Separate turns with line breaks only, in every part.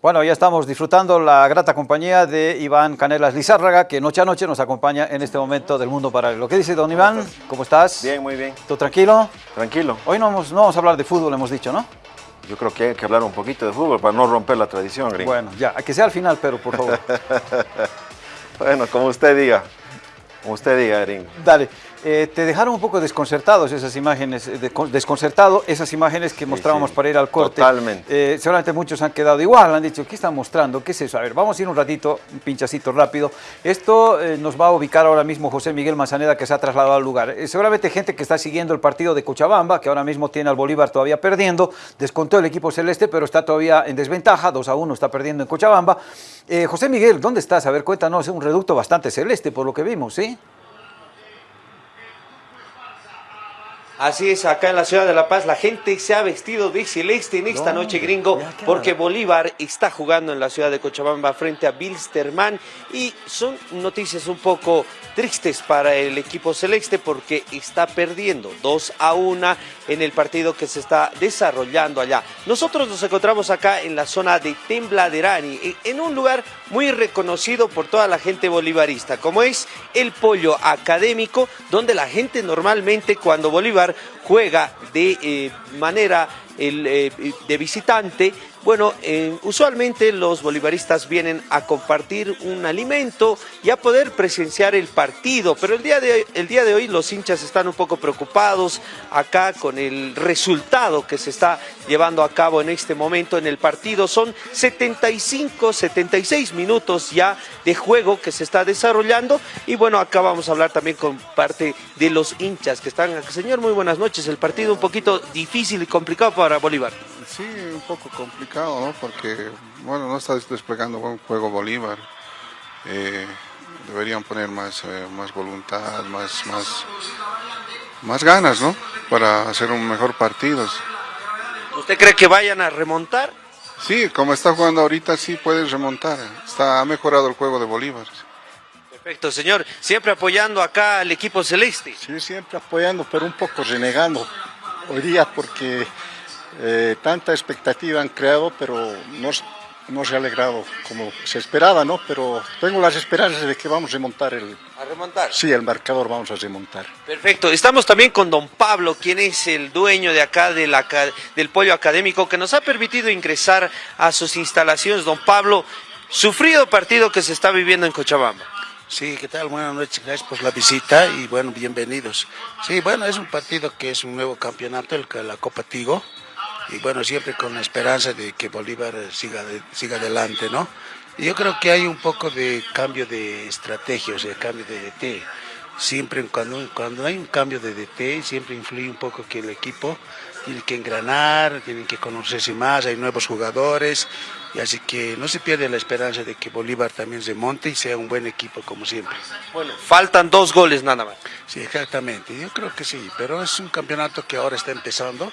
Bueno, ya estamos disfrutando la grata compañía de Iván Canelas Lizárraga, que noche a noche nos acompaña en este momento del mundo paralelo. ¿Qué dice don Iván? ¿Cómo estás?
Bien, muy bien.
¿Todo tranquilo?
Tranquilo.
Hoy no vamos, no vamos a hablar de fútbol, hemos dicho, ¿no?
Yo creo que hay que hablar un poquito de fútbol para no romper la tradición, gringo.
Bueno, ya, que sea al final, pero por favor.
bueno, como usted diga. Como usted diga, gringo.
Dale. Eh, te dejaron un poco desconcertados esas imágenes, eh, desconcertado esas imágenes que mostrábamos para ir al corte.
Totalmente.
Eh, seguramente muchos han quedado igual, han dicho, ¿qué están mostrando? ¿Qué es eso? A ver, vamos a ir un ratito, un pinchacito rápido. Esto nos va a ubicar ahora mismo José Miguel Manzaneda, que se ha trasladado al lugar. seguramente gente que está siguiendo el partido de Cochabamba, que ahora mismo tiene al Bolívar todavía perdiendo, descontó el equipo celeste, pero está todavía en desventaja, 2 a 1 está perdiendo en Cochabamba. José Miguel, ¿dónde estás? A ver, cuéntanos, es un reducto bastante celeste por lo que vimos, ¿sí?
Así es, acá en la ciudad de La Paz la gente se ha vestido de celeste en esta noche gringo porque Bolívar está jugando en la ciudad de Cochabamba frente a Bilsterman y son noticias un poco tristes para el equipo celeste porque está perdiendo 2 a 1 en el partido que se está desarrollando allá. Nosotros nos encontramos acá en la zona de Tembladerani, en un lugar muy reconocido por toda la gente bolivarista, como es el Pollo Académico, donde la gente normalmente cuando Bolívar juega de eh, manera eh, de visitante, bueno, eh, usualmente los bolivaristas vienen a compartir un alimento y a poder presenciar el partido, pero el día, de, el día de hoy los hinchas están un poco preocupados acá con el resultado que se está llevando a cabo en este momento en el partido. Son 75, 76 minutos ya de juego que se está desarrollando y bueno, acá vamos a hablar también con parte de los hinchas que están aquí. Señor, muy buenas noches. El partido un poquito difícil y complicado para Bolívar.
Sí, un poco complicado, ¿no? Porque, bueno, no está desplegando buen juego Bolívar. Eh, deberían poner más, eh, más voluntad, más, más, más ganas, ¿no? Para hacer un mejor partido.
¿Usted cree que vayan a remontar?
Sí, como está jugando ahorita, sí pueden remontar. Está, ha mejorado el juego de Bolívar.
Perfecto, señor. Siempre apoyando acá al equipo celeste.
Sí, siempre apoyando, pero un poco renegando hoy día porque eh, tanta expectativa han creado, pero no, no, se ha alegrado como se esperaba, ¿no? Pero tengo las esperanzas de que vamos a remontar el...
¿A remontar?
Sí, el marcador vamos a remontar.
Perfecto. Estamos también con don Pablo, quien es el dueño de acá de la, del pollo académico, que nos ha permitido ingresar a sus instalaciones. Don Pablo, sufrido partido que se está viviendo en Cochabamba.
Sí, ¿qué tal? Buenas noches, gracias por la visita y bueno, bienvenidos. Sí, bueno, es un partido que es un nuevo campeonato, el, la Copa Tigo, y bueno, siempre con la esperanza de que Bolívar siga, siga adelante, ¿no? Yo creo que hay un poco de cambio de estrategia, o sea, cambio de DT. Siempre cuando, cuando hay un cambio de DT, siempre influye un poco que el equipo tiene que engranar, tiene que conocerse más, hay nuevos jugadores, y así que no se pierde la esperanza de que Bolívar también se monte y sea un buen equipo como siempre.
Bueno, faltan dos goles nada más.
Sí, exactamente, yo creo que sí, pero es un campeonato que ahora está empezando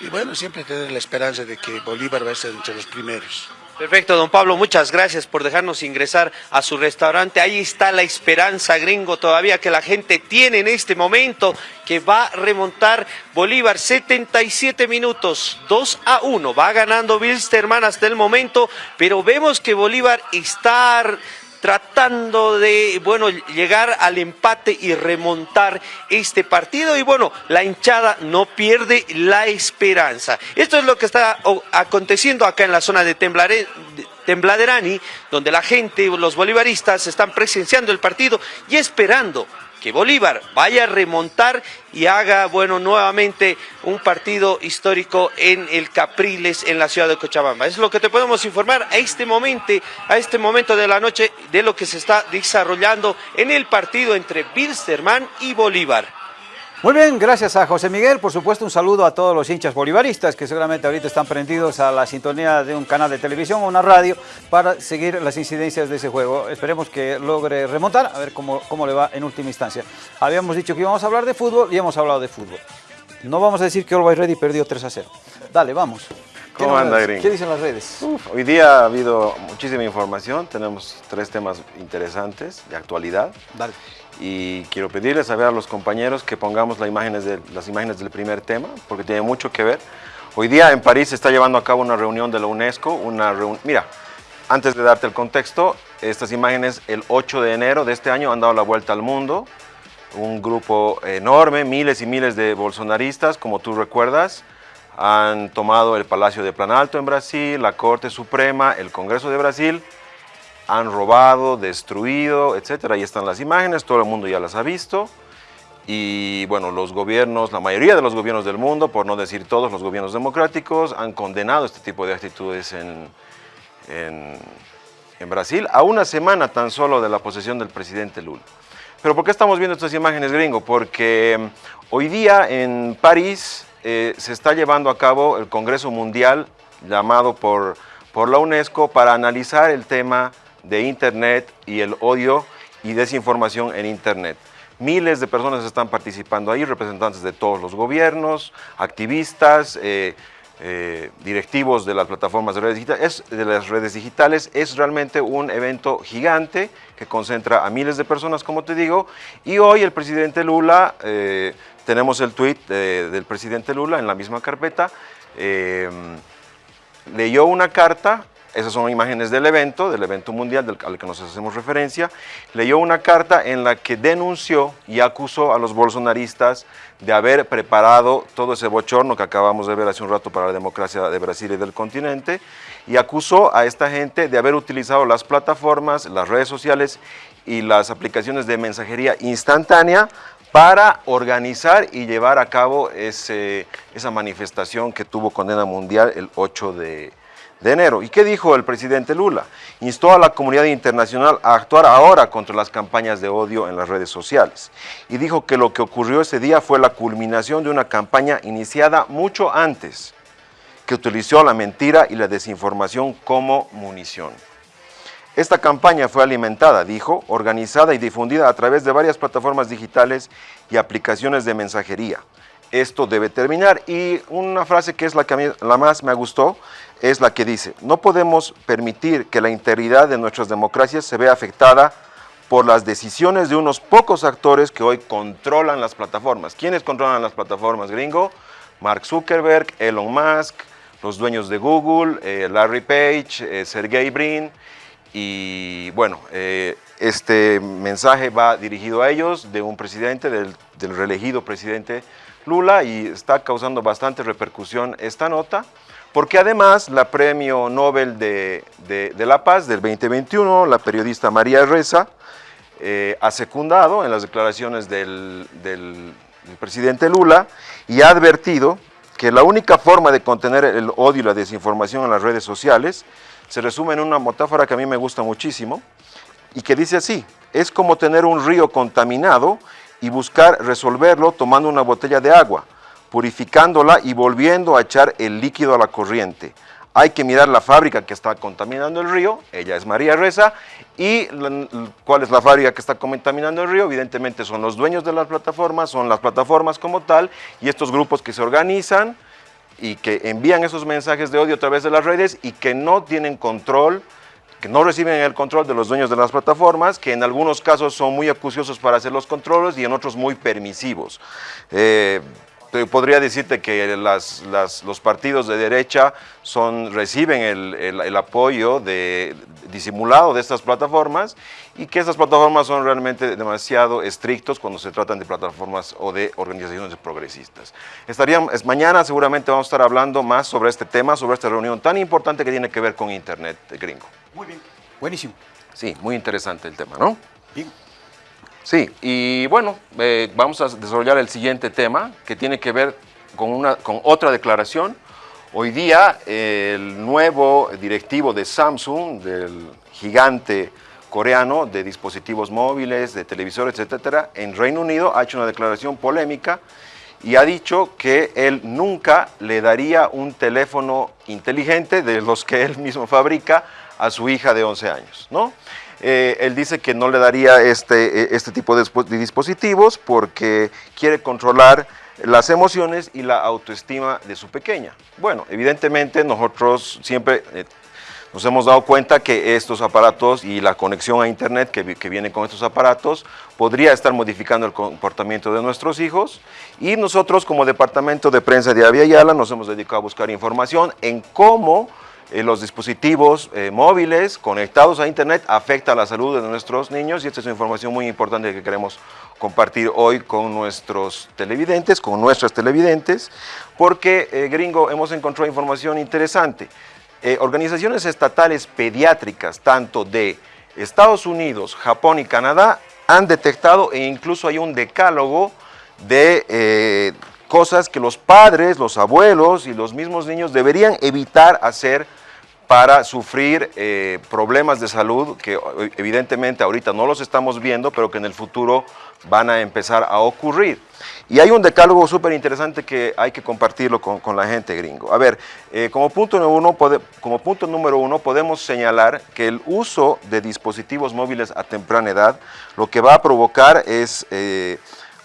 y bueno, siempre tener la esperanza de que Bolívar va a ser entre los primeros.
Perfecto, don Pablo, muchas gracias por dejarnos ingresar a su restaurante. Ahí está la esperanza, gringo, todavía que la gente tiene en este momento, que va a remontar Bolívar 77 minutos, 2 a 1. Va ganando Bilsterman hasta el momento, pero vemos que Bolívar está tratando de, bueno, llegar al empate y remontar este partido. Y bueno, la hinchada no pierde la esperanza. Esto es lo que está aconteciendo acá en la zona de Tembladerani, donde la gente, los bolivaristas, están presenciando el partido y esperando que Bolívar vaya a remontar y haga, bueno, nuevamente un partido histórico en el Capriles, en la ciudad de Cochabamba. Es lo que te podemos informar a este momento, a este momento de la noche, de lo que se está desarrollando en el partido entre Bilsterman y Bolívar.
Muy bien, gracias a José Miguel. Por supuesto, un saludo a todos los hinchas bolivaristas que seguramente ahorita están prendidos a la sintonía de un canal de televisión o una radio para seguir las incidencias de ese juego. Esperemos que logre remontar, a ver cómo, cómo le va en última instancia. Habíamos dicho que íbamos a hablar de fútbol y hemos hablado de fútbol. No vamos a decir que Always Ready perdió 3 a 0. Dale, vamos.
¿Cómo anda, Green?
¿Qué dicen las redes?
hoy día ha habido muchísima información, tenemos tres temas interesantes de actualidad.
Dale
y quiero pedirles a ver a los compañeros que pongamos las imágenes, de, las imágenes del primer tema, porque tiene mucho que ver. Hoy día en París se está llevando a cabo una reunión de la UNESCO, una mira, antes de darte el contexto, estas imágenes el 8 de enero de este año han dado la vuelta al mundo, un grupo enorme, miles y miles de bolsonaristas, como tú recuerdas, han tomado el Palacio de Planalto en Brasil, la Corte Suprema, el Congreso de Brasil, han robado, destruido, etcétera. Ahí están las imágenes, todo el mundo ya las ha visto. Y bueno, los gobiernos, la mayoría de los gobiernos del mundo, por no decir todos los gobiernos democráticos, han condenado este tipo de actitudes en, en, Brasil, a una semana tan solo de la posesión del presidente Lula. Pero ¿por qué estamos viendo estas imágenes, gringo? Porque mm, hoy día en París eh, se está llevando a cabo el Congreso Mundial llamado por, por la UNESCO para analizar el tema de Internet y el odio y desinformación en Internet. Miles de personas están participando ahí, representantes de todos los gobiernos, activistas, eh, eh, directivos de las plataformas de redes, digitales, es, de las redes digitales. Es realmente un evento gigante que concentra a miles de personas, como te digo, y hoy el presidente Lula tenemos el tweet del presidente Lula en la misma carpeta. Eh, leyó una carta, esas son imágenes del evento, del evento mundial al que nos hacemos referencia, leyó una carta en la que denunció y acusó a los bolsonaristas de haber preparado todo ese bochorno que acabamos de ver hace un rato para la democracia de Brasil y del continente, y acusó a esta gente de haber utilizado las plataformas, las redes sociales y las aplicaciones de mensajería instantánea para organizar y llevar a cabo esa manifestación que tuvo condena mundial el 8 de, de enero. ¿Y qué dijo el presidente Lula? Instó a la comunidad internacional a actuar ahora contra las campañas de odio en las redes sociales. Y dijo que lo que ocurrió ese día fue la culminación de una campaña iniciada mucho antes, que utilizó la mentira y la desinformación como munición. Esta campaña fue alimentada, dijo, organizada y difundida a través de varias plataformas digitales y aplicaciones de mensajería. Esto debe terminar y una frase que es la que a mí la más me gustó es la que dice, no podemos permitir que la integridad de nuestras democracias se vea afectada por las decisiones de unos pocos actores que hoy controlan las plataformas. ¿Quiénes controlan las plataformas, gringo? Mark Zuckerberg, Elon Musk, los dueños de Google, eh, Larry Page, eh, Sergey Brin, y bueno, eh, este mensaje va dirigido a ellos de un presidente, del, reelegido presidente Lula y está causando bastante repercusión esta nota, porque además la premio Nobel de, la Paz del 2021, la periodista María Reza, eh, ha secundado en las declaraciones del, del presidente Lula y ha advertido que la única forma de contener el odio y la desinformación en las redes sociales se resume en una metáfora que a mí me gusta muchísimo y que dice así, es como tener un río contaminado y buscar resolverlo tomando una botella de agua, purificándola y volviendo a echar el líquido a la corriente. Hay que mirar la fábrica que está contaminando el río, ella es María Reza, y cuál es la fábrica que está contaminando el río, evidentemente son los dueños de las plataformas, son las plataformas como tal, y estos grupos que se organizan, y que envían esos mensajes de odio a través de las redes y que no tienen control, que no reciben el control de los dueños de las plataformas, que en algunos casos son muy acuciosos para hacer los controles y en otros muy permisivos. Eh, podría decirte que los partidos de derecha son, reciben el, apoyo de, disimulado de estas plataformas y que estas plataformas son realmente demasiado estrictos cuando se tratan de plataformas o de organizaciones progresistas. Estaríamos, mañana seguramente vamos a estar hablando más sobre este tema, sobre esta reunión tan importante que tiene que ver con Internet gringo.
Muy bien, buenísimo.
Sí, muy interesante el tema, ¿no?
Bien.
Sí, y bueno, eh, vamos a desarrollar el siguiente tema que tiene que ver con, una, con otra declaración. Hoy día el nuevo directivo de Samsung, del gigante coreano de dispositivos móviles, de televisores, etcétera, en Reino Unido ha hecho una declaración polémica y ha dicho que él nunca le daría un teléfono inteligente de los que él mismo fabrica a su hija de 11 años, ¿no? Eh, él dice que no le daría este, eh, este tipo de, dispositivos porque quiere controlar las emociones y la autoestima de su pequeña. Bueno, evidentemente nosotros siempre, eh, nos hemos dado cuenta que estos aparatos y la conexión a Internet que, que, viene con estos aparatos podría estar modificando el comportamiento de nuestros hijos y nosotros como Departamento de Prensa de Avia Yala nos hemos dedicado a buscar información en cómo los dispositivos eh, móviles conectados a Internet afecta la salud de nuestros niños y esta es una información muy importante que queremos compartir hoy con nuestros televidentes, con nuestras televidentes, porque, eh, gringo, hemos encontrado información interesante. organizaciones estatales pediátricas, tanto de Estados Unidos, Japón y Canadá, han detectado e incluso hay un decálogo de cosas que los padres, los abuelos y los mismos niños deberían evitar hacer para sufrir eh, problemas de salud que evidentemente ahorita no los estamos viendo, pero que en el futuro van a empezar a ocurrir. Y hay un decálogo súper interesante que hay que compartirlo con, la gente gringo. A ver, eh, como, punto número uno, como punto número uno podemos señalar que el uso de dispositivos móviles a temprana edad lo que va a provocar es... Eh,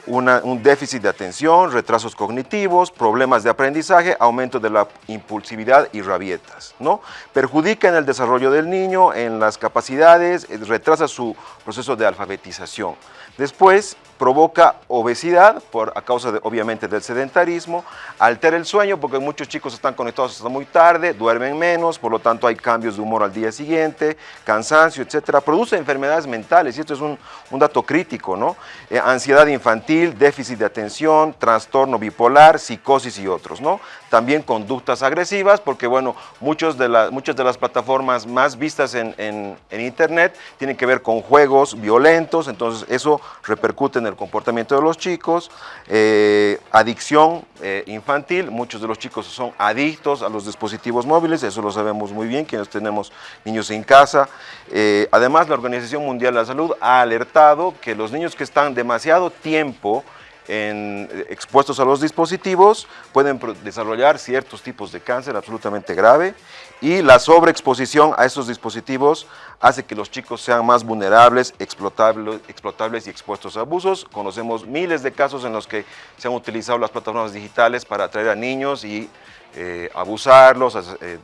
un déficit de atención, retrasos cognitivos, problemas de aprendizaje, aumento de la impulsividad y rabietas. ¿no? Perjudica en el desarrollo del niño, en las capacidades, eh, retrasa su proceso de alfabetización. Después, provoca obesidad por, a causa obviamente del sedentarismo, altera el sueño porque muchos chicos están conectados hasta muy tarde, duermen menos, por lo tanto hay cambios de humor al día siguiente, cansancio, etcétera, produce enfermedades mentales y esto es un, dato crítico, ¿no? Eh, ansiedad infantil, déficit de atención, trastorno bipolar, psicosis y otros, ¿no? También conductas agresivas porque, bueno, muchos de la, muchas de las plataformas más vistas en internet tienen que ver con juegos violentos, entonces eso repercute en el comportamiento de los chicos, eh, adicción eh, infantil, muchos de los chicos son adictos a los dispositivos móviles, eso lo sabemos muy bien, quienes tenemos niños en casa. Eh, además, la Organización Mundial de la Salud ha alertado que los niños que están demasiado tiempo expuestos a los dispositivos pueden desarrollar ciertos tipos de cáncer absolutamente grave y la sobreexposición a esos dispositivos hace que los chicos sean más vulnerables, explotables, explotables y expuestos a abusos. Conocemos miles de casos en los que se han utilizado las plataformas digitales para atraer a niños y eh, abusarlos, eh,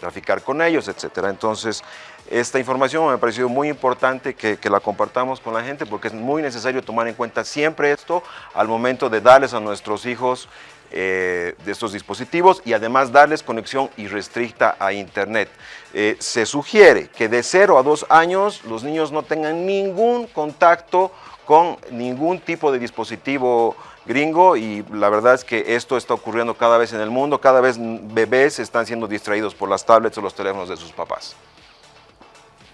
traficar con ellos, etc. Entonces, esta información me ha parecido muy importante que, la compartamos con la gente porque es muy necesario tomar en cuenta siempre esto al momento de darles a nuestros hijos eh, de estos dispositivos y además darles conexión irrestricta a internet. Se sugiere que de 0 a 2 años los niños no tengan ningún contacto con ningún tipo de dispositivo gringo y la verdad es que esto está ocurriendo cada vez en el mundo, cada vez bebés están siendo distraídos por las tablets o los teléfonos de sus papás.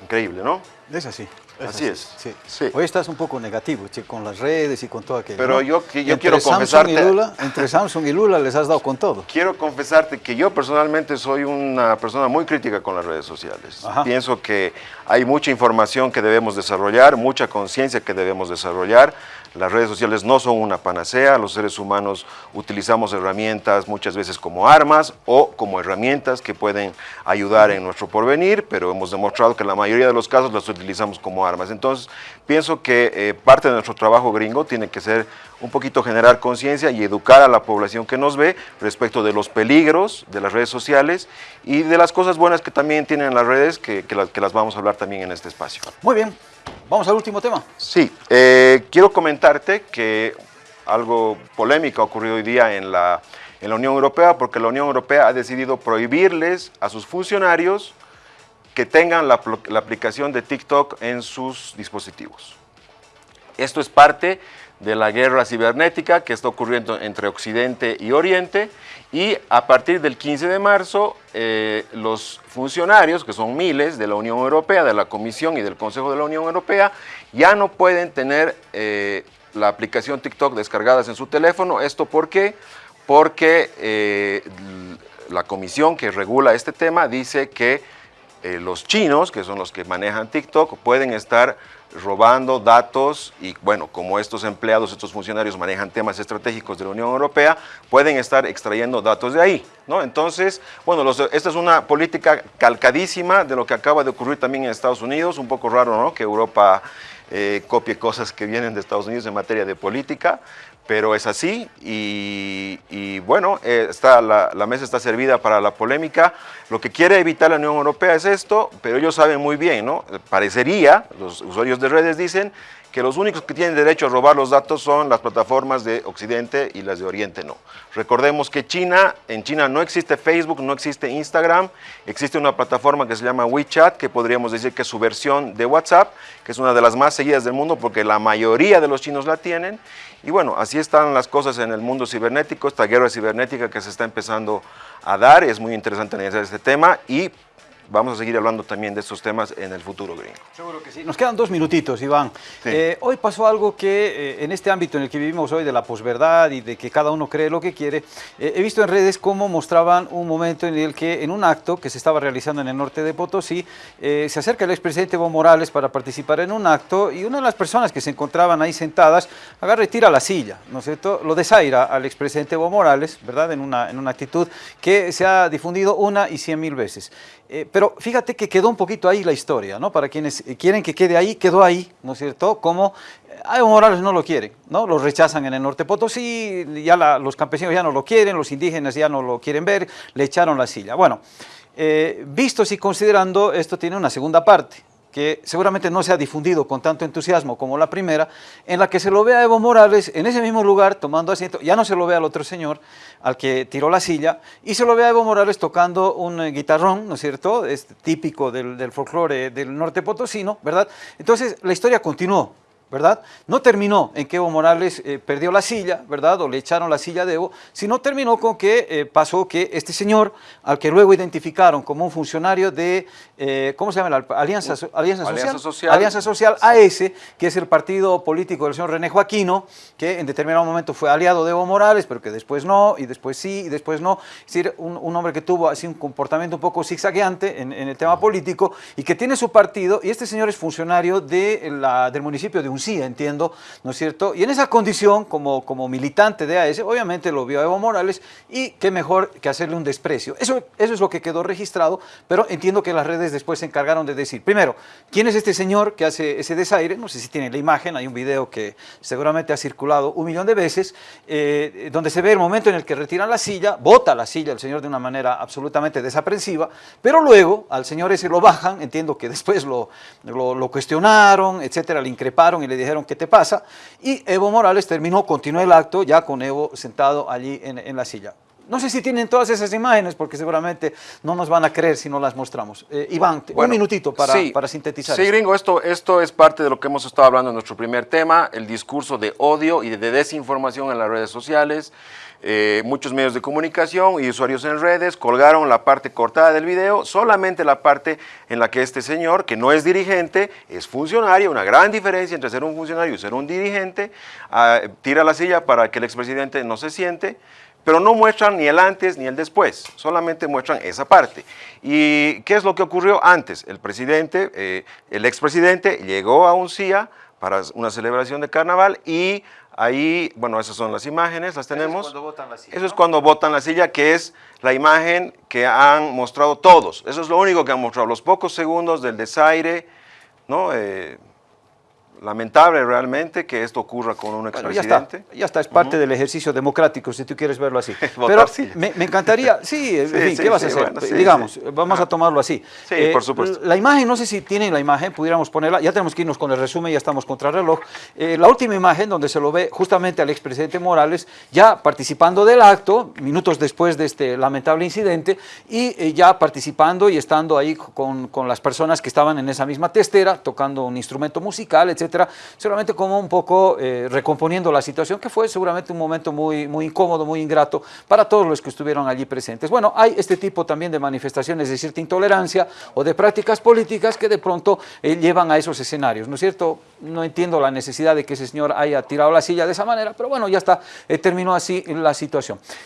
Increíble, ¿no?
Es así.
así, es.
Sí. Hoy estás un poco negativo, che, con las redes y con todo aquello.
Pero yo, yo quiero confesarte...
entre Samsung y Lula les has dado con todo.
Quiero confesarte que yo personalmente soy una persona muy crítica con las redes sociales. Pienso que hay mucha información que debemos desarrollar, mucha conciencia que debemos desarrollar. Las redes sociales no son una panacea, los seres humanos utilizamos herramientas muchas veces como armas o como herramientas que pueden ayudar en nuestro porvenir, pero hemos demostrado que en la mayoría de los casos las utilizamos como armas. Entonces, pienso que eh, parte de nuestro trabajo gringo tiene que ser un poquito generar conciencia y educar a la población que nos ve respecto de los peligros de las redes sociales y de las cosas buenas que también tienen las redes, que, que las vamos a hablar también en este espacio.
Muy bien. Vamos al último tema.
Sí, eh, quiero comentarte que algo polémico ha ocurrido hoy día en la, en la Unión Europea porque la Unión Europea ha decidido prohibirles a sus funcionarios que tengan la, aplicación de TikTok en sus dispositivos. Esto es parte de la guerra cibernética que está ocurriendo entre Occidente y Oriente y a partir del 15 de marzo eh, los funcionarios, que son miles de la Unión Europea, de la Comisión y del Consejo de la Unión Europea, ya no pueden tener eh, la aplicación TikTok descargadas en su teléfono. ¿Esto por qué? Porque eh, la comisión que regula este tema dice que los chinos, que son los que manejan TikTok, pueden estar robando datos y bueno, como estos empleados, estos funcionarios manejan temas estratégicos de la Unión Europea, pueden estar extrayendo datos de ahí, ¿no? Entonces, bueno, esta es una política calcadísima de lo que acaba de ocurrir también en Estados Unidos, un poco raro, ¿no? Que Europa eh, copie cosas que vienen de Estados Unidos en materia de política, pero es así y, bueno, eh, está, la, la, mesa está servida para la polémica. Lo que quiere evitar la Unión Europea es esto, pero ellos saben muy bien, ¿no? Parecería, los usuarios de redes dicen, que los únicos que tienen derecho a robar los datos son las plataformas de Occidente y las de Oriente no. Recordemos que China, en China no existe Facebook, no existe Instagram, existe una plataforma que se llama WeChat, que podríamos decir que es su versión de WhatsApp, que es una de las más seguidas del mundo porque la mayoría de los chinos la tienen. Y bueno, así están las cosas en el mundo cibernético, esta guerra cibernética que se está empezando a dar, es muy interesante analizar este tema y vamos a seguir hablando también de estos temas en el futuro gringo.
Seguro que sí. Nos quedan dos minutitos, Iván. Eh, hoy pasó algo que eh, en este ámbito en el que vivimos hoy de la posverdad y de que cada uno cree lo que quiere, eh, he visto en redes cómo mostraban un momento en el que en un acto que se estaba realizando en el norte de Potosí, se acerca el expresidente Evo Morales para participar en un acto y una de las personas que se encontraban ahí sentadas agarra y tira la silla, ¿no es cierto? Lo desaira al expresidente Evo Morales, ¿verdad? En una, en una actitud que se ha difundido una y cien mil veces. pero pero fíjate que quedó un poquito ahí la historia, ¿no? Para quienes quieren que quede ahí, quedó ahí, ¿no es cierto? Como a Evo Morales no lo quieren, ¿no? Lo rechazan en el norte Potosí, ya los campesinos ya no lo quieren, los indígenas ya no lo quieren ver, le echaron la silla. Bueno, eh, vistos y considerando, esto tiene una segunda parte, que seguramente no se ha difundido con tanto entusiasmo como la primera, en la que se lo ve a Evo Morales en ese mismo lugar tomando asiento, ya no se lo ve al otro señor, al que tiró la silla, y se lo ve a Evo Morales tocando un eh, guitarrón, ¿no es cierto?, es típico del, del folclore del norte potosino, ¿verdad? Entonces la historia continuó, ¿verdad? No terminó en que Evo Morales eh, perdió la silla, ¿verdad? O le echaron la silla de Evo, sino terminó con que eh, pasó que este señor, al que luego identificaron como un funcionario de, eh, ¿cómo se llama? La Alianza, Alianza, Social, Alianza Social AS, que es el partido político del señor René Joaquino, que en determinado momento fue aliado de Evo Morales, pero que después no, y después sí, y después no. Es decir, un, hombre que tuvo así un comportamiento un poco zigzagueante en, en, el tema político y que tiene su partido, y este señor es funcionario de la, del municipio de un sí, entiendo, ¿no es cierto? Y en esa condición, como, como militante de AES, obviamente lo vio a Evo Morales y qué mejor que hacerle un desprecio. Eso, eso es lo que quedó registrado, pero entiendo que las redes después se encargaron de decir, primero, ¿quién es este señor que hace ese desaire? No sé si tiene la imagen, hay un video que seguramente ha circulado un millón de veces, eh, donde se ve el momento en el que retiran la silla, bota la silla el señor de una manera absolutamente desaprensiva, pero luego al señor ese lo bajan, entiendo que después lo, lo, lo cuestionaron, etcétera, le increparon y le dijeron, ¿qué te pasa? Y Evo Morales terminó, continuó el acto ya con Evo sentado allí en, la silla. No sé si tienen todas esas imágenes, porque seguramente no nos van a creer si no las mostramos. Eh, Iván, un minutito para, para sintetizar.
Sí, gringo, esto, esto es parte de lo que hemos estado hablando en nuestro primer tema, el discurso de odio y de desinformación en las redes sociales. Eh, muchos medios de comunicación y usuarios en redes colgaron la parte cortada del video, solamente la parte en la que este señor, que no es dirigente, es funcionario, una gran diferencia entre ser un funcionario y ser un dirigente, ah, tira la silla para que el expresidente no se siente, pero no muestran ni el antes ni el después, solamente muestran esa parte. ¿Y qué es lo que ocurrió antes? El presidente, eh, el expresidente llegó a un CIA para una celebración de carnaval y Ahí, bueno, esas son las imágenes, las tenemos. Eso es cuando botan la silla. Eso es cuando botan la silla, que es la imagen que han mostrado todos. Eso es lo único que han mostrado, los pocos segundos del desaire, ¿no? Eh, lamentable realmente que esto ocurra con un expresidente.
ya, está, ya está, es parte del ejercicio democrático, si tú quieres verlo así. Pero me, me, encantaría, sí, en fin, ¿qué vas a hacer? Digamos, vamos a tomarlo así.
Sí, por eh, supuesto.
La imagen, no sé si tienen la imagen, pudiéramos ponerla, ya tenemos que irnos con el resumen, ya estamos contra el reloj. Eh, la última imagen donde se lo ve justamente al expresidente Morales ya participando del acto, minutos después de este lamentable incidente, y eh, ya participando y estando ahí con, con las personas que estaban en esa misma testera, tocando un instrumento musical, etc seguramente como un poco eh, recomponiendo la situación, que fue seguramente un momento muy, muy incómodo, muy ingrato para todos los que estuvieron allí presentes. Bueno, hay este tipo también de manifestaciones de cierta intolerancia o de prácticas políticas que de pronto eh, llevan a esos escenarios, ¿no es cierto? No entiendo la necesidad de que ese señor haya tirado la silla de esa manera, pero bueno, ya está, eh, terminó así la situación.